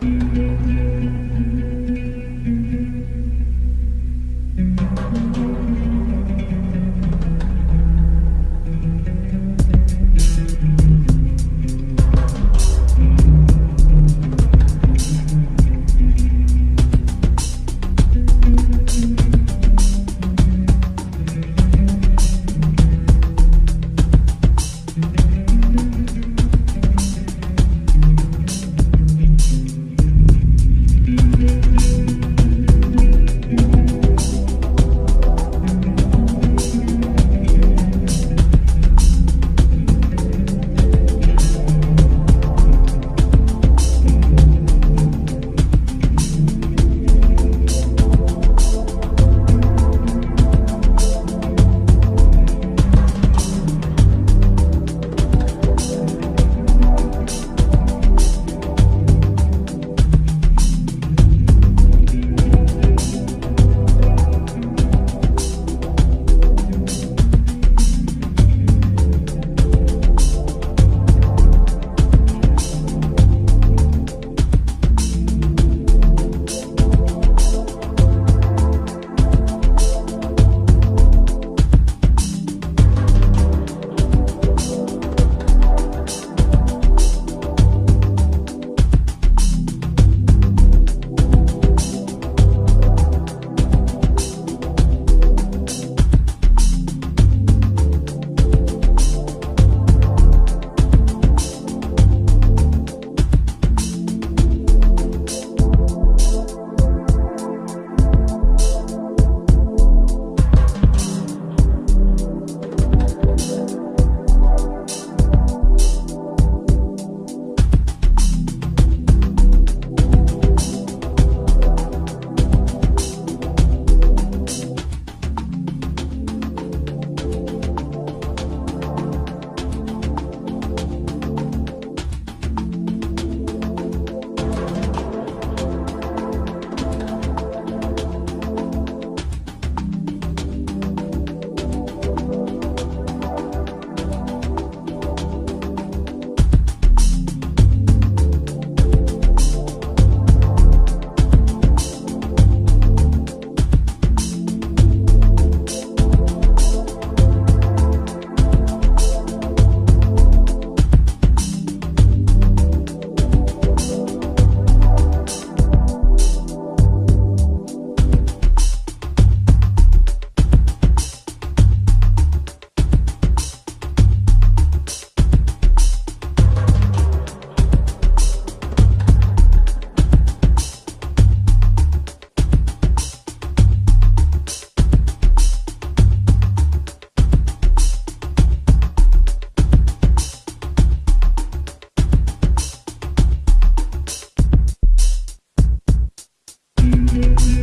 Thank you. you.